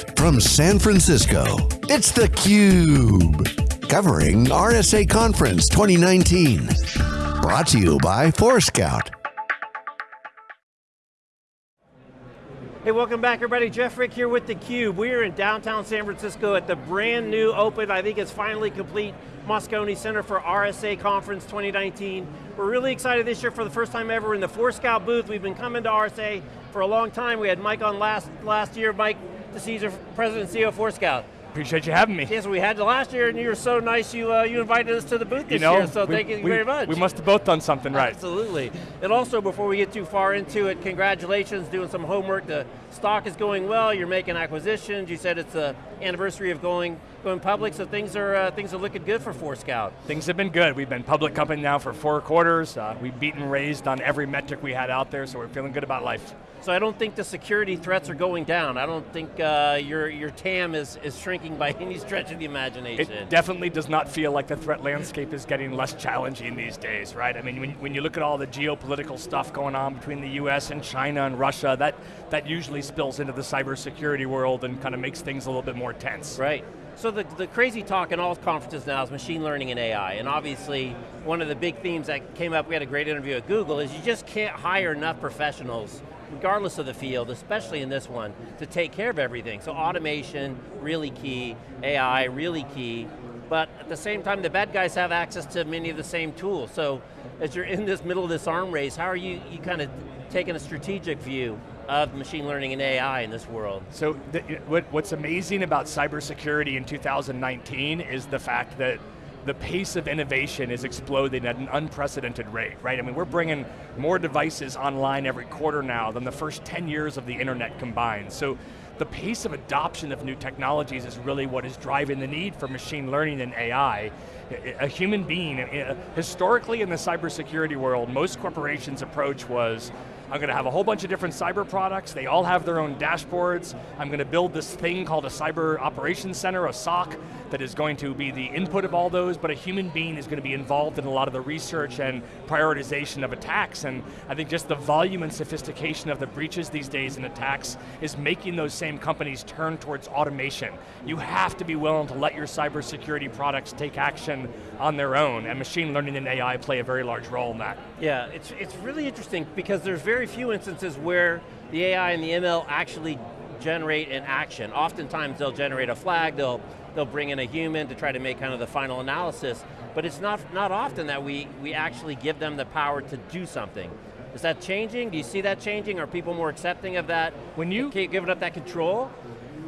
Live from San Francisco, it's theCUBE. Covering RSA Conference 2019. Brought to you by Forescout. Hey, welcome back everybody. Jeff Frick here with theCUBE. We're in downtown San Francisco at the brand new open, I think it's finally complete, Moscone Center for RSA Conference 2019. We're really excited this year for the first time ever in the Forescout booth. We've been coming to RSA for a long time. We had Mike on last, last year, Mike DeCesare, President and CEO of Forescout. Appreciate you having me. Yes, we had you last year, and you were so nice. You uh, you invited us to the booth this you know, year, so we, thank you we, very much. We must have both done something right. Absolutely. And also, before we get too far into it, congratulations, doing some homework. The stock is going well. You're making acquisitions. You said it's the anniversary of going going public, so things are uh, things are looking good for Forescout. Things have been good. We've been public company now for four quarters. Uh, we've beaten raised on every metric we had out there, so we're feeling good about life. So I don't think the security threats are going down. I don't think uh, your, your TAM is, is shrinking by any stretch of the imagination. It definitely does not feel like the threat landscape is getting less challenging these days, right? I mean, when, when you look at all the geopolitical stuff going on between the US and China and Russia, that, that usually spills into the cybersecurity world and kind of makes things a little bit more tense. Right. So the, the crazy talk in all conferences now is machine learning and AI, and obviously one of the big themes that came up, we had a great interview at Google, is you just can't hire enough professionals regardless of the field, especially in this one, to take care of everything. So automation, really key, AI, really key, but at the same time, the bad guys have access to many of the same tools. So as you're in this middle of this arm race, how are you, you kind of taking a strategic view of machine learning and AI in this world? So the, what, what's amazing about cybersecurity in 2019 is the fact that the pace of innovation is exploding at an unprecedented rate, right? I mean, we're bringing more devices online every quarter now than the first 10 years of the internet combined. So the pace of adoption of new technologies is really what is driving the need for machine learning and AI. A human being, uh, historically in the cybersecurity world, most corporations' approach was, I'm going to have a whole bunch of different cyber products, they all have their own dashboards, I'm going to build this thing called a cyber operations center, a SOC, that is going to be the input of all those, but a human being is going to be involved in a lot of the research and prioritization of attacks, and I think just the volume and sophistication of the breaches these days and attacks is making those same companies turn towards automation. You have to be willing to let your cybersecurity products take action on their own, and machine learning and AI play a very large role in that. Yeah, it's, it's really interesting because there's very few instances where the AI and the ML actually generate an action. Oftentimes they'll generate a flag, they'll, they'll bring in a human to try to make kind of the final analysis, but it's not, not often that we, we actually give them the power to do something. Is that changing? Do you see that changing? Are people more accepting of that? When you giving up that control?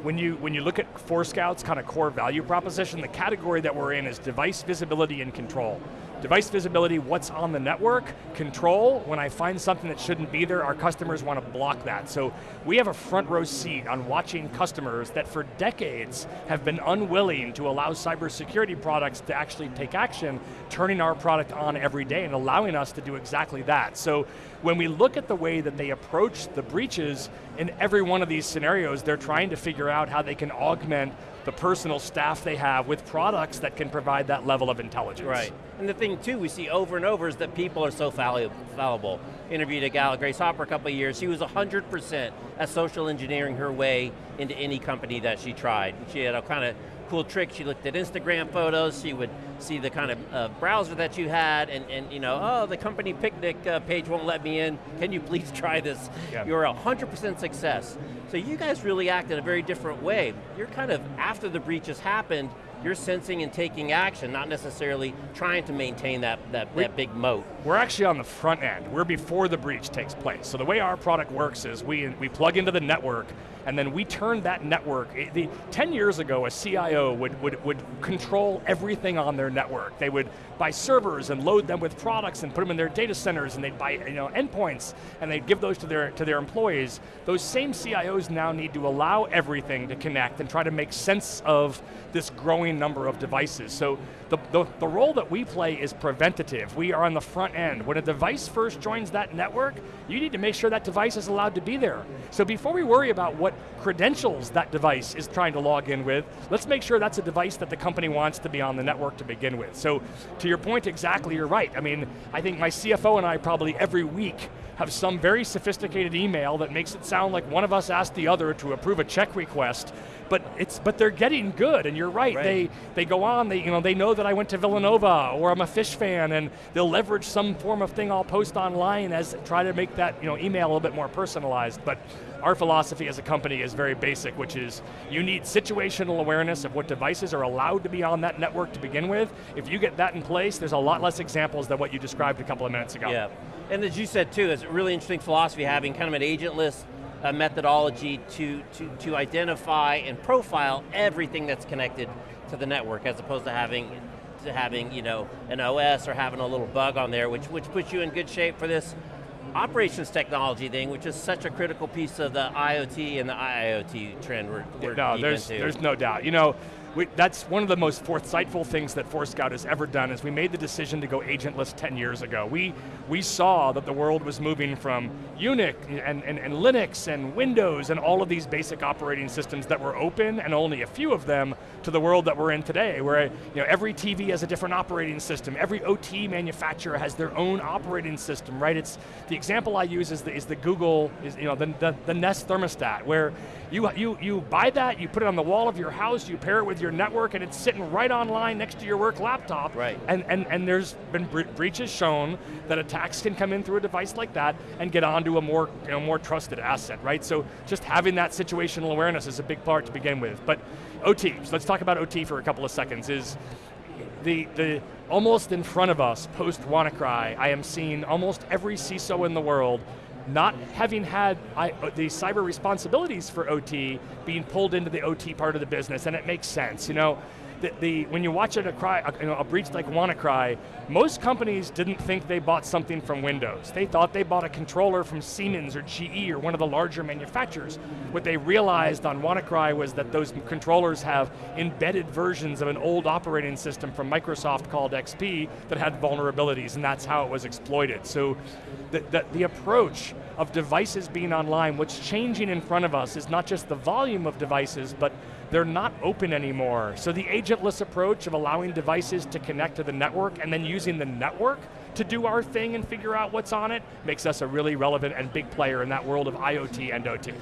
when you, when you look at Forescout's kind of core value proposition, the category that we're in is device visibility and control. Device visibility, what's on the network. Control, when I find something that shouldn't be there, our customers want to block that. So we have a front row seat on watching customers that for decades have been unwilling to allow cybersecurity products to actually take action, turning our product on every day and allowing us to do exactly that. So when we look at the way that they approach the breaches, in every one of these scenarios, they're trying to figure out how they can augment the personal staff they have with products that can provide that level of intelligence. Right, and the thing too we see over and over is that people are so fallible. Interviewed a gal, Grace Hopper, a couple of years, she was 100% at social engineering her way into any company that she tried. She had a kind of cool trick. She looked at Instagram photos, she would see the kind of uh, browser that you had, and, and you know, oh, the company picnic uh, page won't let me in. Can you please try this? Yeah. You're a 100% success. So you guys really act in a very different way. You're kind of, after the breach has happened, you're sensing and taking action, not necessarily trying to maintain that, that, that big moat. We're actually on the front end. We're before the breach takes place. So the way our product works is we, we plug into the network, and then we turn that network, eh, the, 10 years ago a CIO would, would, would control everything on their network. They would buy servers and load them with products and put them in their data centers and they'd buy you know, endpoints and they'd give those to their, to their employees. Those same CIOs now need to allow everything to connect and try to make sense of this growing number of devices. So the, the, the role that we play is preventative. We are on the front end. When a device first joins that network, you need to make sure that device is allowed to be there. So before we worry about what credentials that device is trying to log in with, let's make sure that's a device that the company wants to be on the network to begin with. So to your point exactly, you're right. I mean, I think my CFO and I probably every week have some very sophisticated email that makes it sound like one of us asked the other to approve a check request but it's but they're getting good, and you're right. right. They they go on. They you know they know that I went to Villanova or I'm a Phish fan, and they'll leverage some form of thing I'll post online as try to make that you know email a little bit more personalized. But our philosophy as a company is very basic, which is you need situational awareness of what devices are allowed to be on that network to begin with. If you get that in place, there's a lot less examples than what you described a couple of minutes ago. Yeah, and as you said too, it's a really interesting philosophy having kind of an agentless a methodology to, to, to identify and profile everything that's connected to the network as opposed to having to having you know an OS or having a little bug on there, which which puts you in good shape for this operations technology thing, which is such a critical piece of the IoT and the IIoT trend we're, we're no, there's, into. there's no doubt. You know, we, that's one of the most foresightful things that Forescout has ever done is we made the decision to go agentless 10 years ago. We, we saw that the world was moving from Unix and, and, and Linux and Windows and all of these basic operating systems that were open and only a few of them to the world that we're in today where you know, every TV has a different operating system, every OT manufacturer has their own operating system, right? It's, the example I use is the, is the Google, is, you know, the, the, the Nest thermostat where you, you, you buy that, you put it on the wall of your house, you pair it with your network, and it's sitting right online next to your work laptop. Right. And, and, and there's been bre breaches shown that attacks can come in through a device like that and get onto a more, you know, more trusted asset, right? So just having that situational awareness is a big part to begin with. But OT, so let's talk about OT for a couple of seconds, is the, the almost in front of us, post WannaCry, I am seeing almost every CISO in the world not having had I, uh, the cyber responsibilities for OT being pulled into the OT part of the business, and it makes sense. You know, the, the, when you watch it a, cry, a, you know, a breach like WannaCry, most companies didn't think they bought something from Windows. They thought they bought a controller from Siemens or GE or one of the larger manufacturers. What they realized on WannaCry was that those controllers have embedded versions of an old operating system from Microsoft called XP that had vulnerabilities, and that's how it was exploited. So the, the, the approach of devices being online, what's changing in front of us is not just the volume of devices, but they're not open anymore. So the agentless approach of allowing devices to connect to the network and then using the network to do our thing and figure out what's on it makes us a really relevant and big player in that world of IoT and OT.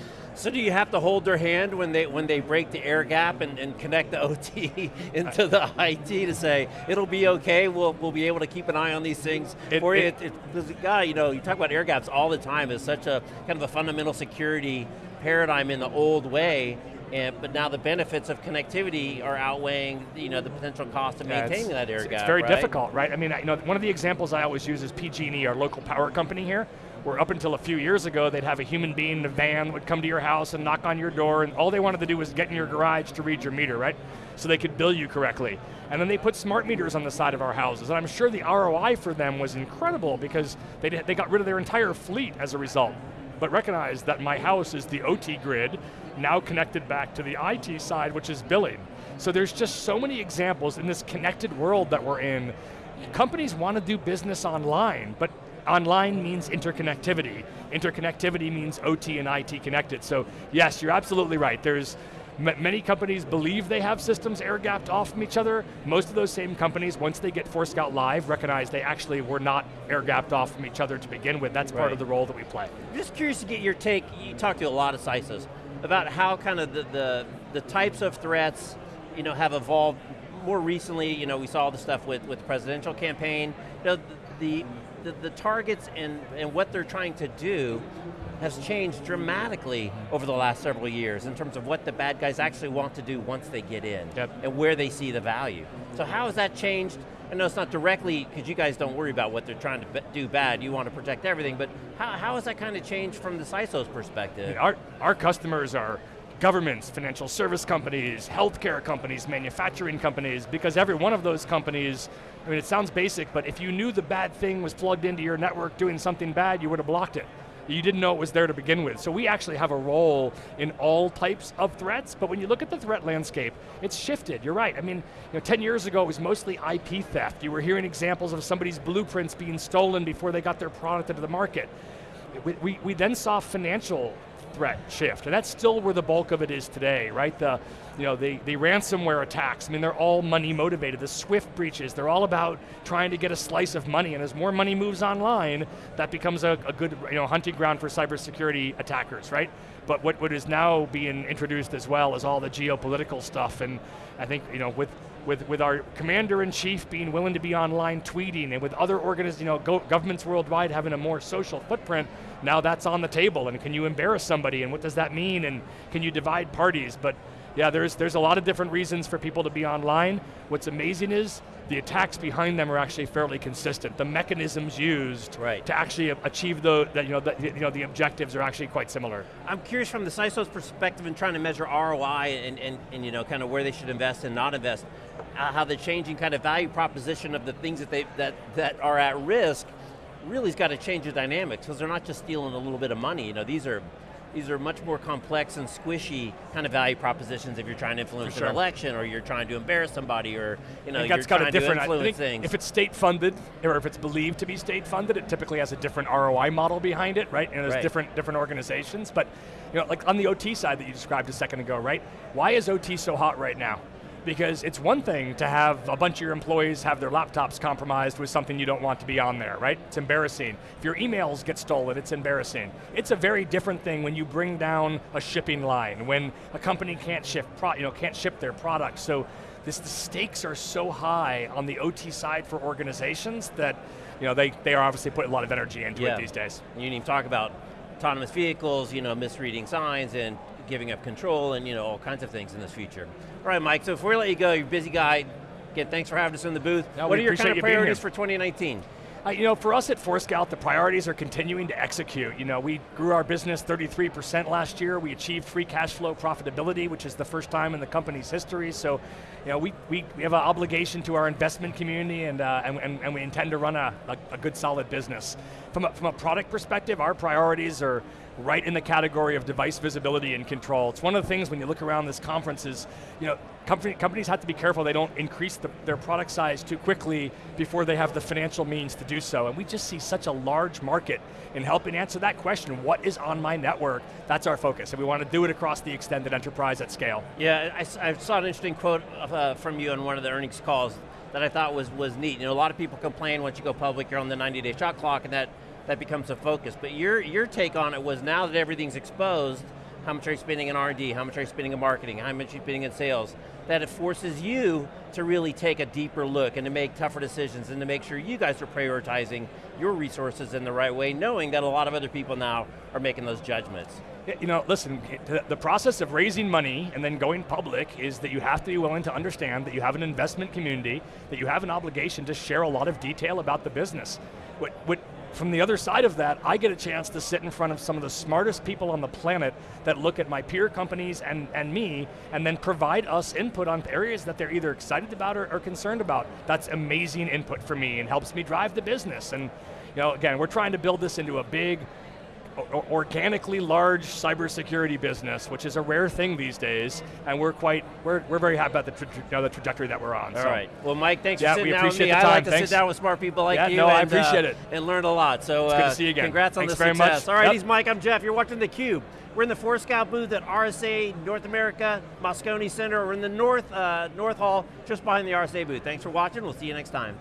So do you have to hold their hand when they when they break the air gap and, and connect the OT into the IT to say it'll be okay? We'll we'll be able to keep an eye on these things it, for it, you. It, it, God, you know, you talk about air gaps all the time. It's such a kind of a fundamental security paradigm in the old way. And, but now the benefits of connectivity are outweighing you know, the potential cost of yeah, maintaining that air it's, gap, It's very right? difficult, right? I mean, you know, one of the examples I always use is PG&E, our local power company here, where up until a few years ago, they'd have a human being in a van would come to your house and knock on your door, and all they wanted to do was get in your garage to read your meter, right? So they could bill you correctly. And then they put smart meters on the side of our houses, and I'm sure the ROI for them was incredible because they, they got rid of their entire fleet as a result. But recognize that my house is the OT grid, now connected back to the IT side, which is billing. So there's just so many examples in this connected world that we're in. Companies want to do business online, but online means interconnectivity. Interconnectivity means OT and IT connected. So yes, you're absolutely right. There's many companies believe they have systems air-gapped off from each other. Most of those same companies, once they get Forescout Live, recognize they actually were not air-gapped off from each other to begin with. That's right. part of the role that we play. I'm just curious to get your take, you talk to a lot of CISOs about how kind of the, the, the types of threats you know, have evolved more recently, you know, we saw the stuff with, with the presidential campaign. You know, the, the, the targets and, and what they're trying to do has changed dramatically over the last several years in terms of what the bad guys actually want to do once they get in yep. and where they see the value. So how has that changed? I know it's not directly, because you guys don't worry about what they're trying to do bad, you want to protect everything, but how, how has that kind of changed from the CISO's perspective? Our, our customers are governments, financial service companies, healthcare companies, manufacturing companies, because every one of those companies, I mean it sounds basic, but if you knew the bad thing was plugged into your network doing something bad, you would have blocked it. You didn't know it was there to begin with. So we actually have a role in all types of threats, but when you look at the threat landscape, it's shifted, you're right. I mean, you know, 10 years ago it was mostly IP theft. You were hearing examples of somebody's blueprints being stolen before they got their product into the market. We, we, we then saw financial threat shift, and that's still where the bulk of it is today, right? The, you know, the, the ransomware attacks, I mean, they're all money motivated. The SWIFT breaches, they're all about trying to get a slice of money, and as more money moves online, that becomes a, a good you know, hunting ground for cybersecurity attackers, right? But what, what is now being introduced as well is all the geopolitical stuff, and I think, you know, with with, with our commander-in-chief being willing to be online tweeting and with other organizations, you know, go, governments worldwide having a more social footprint, now that's on the table and can you embarrass somebody and what does that mean and can you divide parties? But yeah, there's, there's a lot of different reasons for people to be online. What's amazing is the attacks behind them are actually fairly consistent. The mechanisms used right. to actually achieve the, the, you know, the, you know, the objectives are actually quite similar. I'm curious from the CISO's perspective in trying to measure ROI and, and, and you know, kind of where they should invest and not invest, uh, how the changing kind of value proposition of the things that, they, that, that are at risk really has got to change the dynamics because they're not just stealing a little bit of money. You know, these are these are much more complex and squishy kind of value propositions if you're trying to influence sure. an election or you're trying to embarrass somebody or you know, you're trying to influence things. If it's state funded or if it's believed to be state funded, it typically has a different ROI model behind it, right? And there's right. different different organizations. But you know, like on the OT side that you described a second ago, right? Why is OT so hot right now? Because it's one thing to have a bunch of your employees have their laptops compromised with something you don't want to be on there, right? It's embarrassing. If your emails get stolen, it's embarrassing. It's a very different thing when you bring down a shipping line, when a company can't ship, you know, can't ship their products. So this, the stakes are so high on the OT side for organizations that you know, they, they are obviously putting a lot of energy into yeah. it these days. You didn't even talk about autonomous vehicles, you know, misreading signs and giving up control and you know all kinds of things in this future. All right, Mike, so if we let you go, you're a busy guy. Again, thanks for having us in the booth. No, what are your kind of priorities for 2019? Uh, you know, for us at Forescout, the priorities are continuing to execute. You know, we grew our business 33% last year. We achieved free cash flow profitability, which is the first time in the company's history. So, you know, we, we, we have an obligation to our investment community and, uh, and, and, and, we intend to run a, a, a good solid business. From a, from a product perspective, our priorities are right in the category of device visibility and control. It's one of the things when you look around this conference is, you know, company, companies have to be careful they don't increase the, their product size too quickly before they have the financial means to do so. And we just see such a large market in helping answer that question, what is on my network? That's our focus, and we want to do it across the extended enterprise at scale. Yeah, I, I saw an interesting quote uh, from you on one of the earnings calls that I thought was, was neat. You know, a lot of people complain once you go public, you're on the 90 day shot clock and that that becomes a focus. But your, your take on it was now that everything's exposed, how much are you spending in R&D, how much are you spending in marketing, how much are you spending in sales, that it forces you to really take a deeper look and to make tougher decisions and to make sure you guys are prioritizing your resources in the right way, knowing that a lot of other people now are making those judgments. You know, listen, the process of raising money and then going public is that you have to be willing to understand that you have an investment community, that you have an obligation to share a lot of detail about the business. What, what from the other side of that, I get a chance to sit in front of some of the smartest people on the planet that look at my peer companies and, and me, and then provide us input on areas that they're either excited about or, or concerned about. That's amazing input for me and helps me drive the business. And you know, again, we're trying to build this into a big, organically large cybersecurity business, which is a rare thing these days, and we're quite, we're, we're very happy about the, tra you know, the trajectory that we're on. All so. right. Well, Mike, thanks yeah, for sitting down with me. I like to thanks. sit down with smart people like yeah, you. no, and, I appreciate uh, it. And learn a lot. So, it's uh, good to see you again. Congrats thanks on the very success. Much. All right, yep. he's Mike. I'm Jeff. You're watching theCUBE. We're in the Forescout booth at RSA North America, Moscone Center. We're in the North, uh, North Hall, just behind the RSA booth. Thanks for watching. We'll see you next time.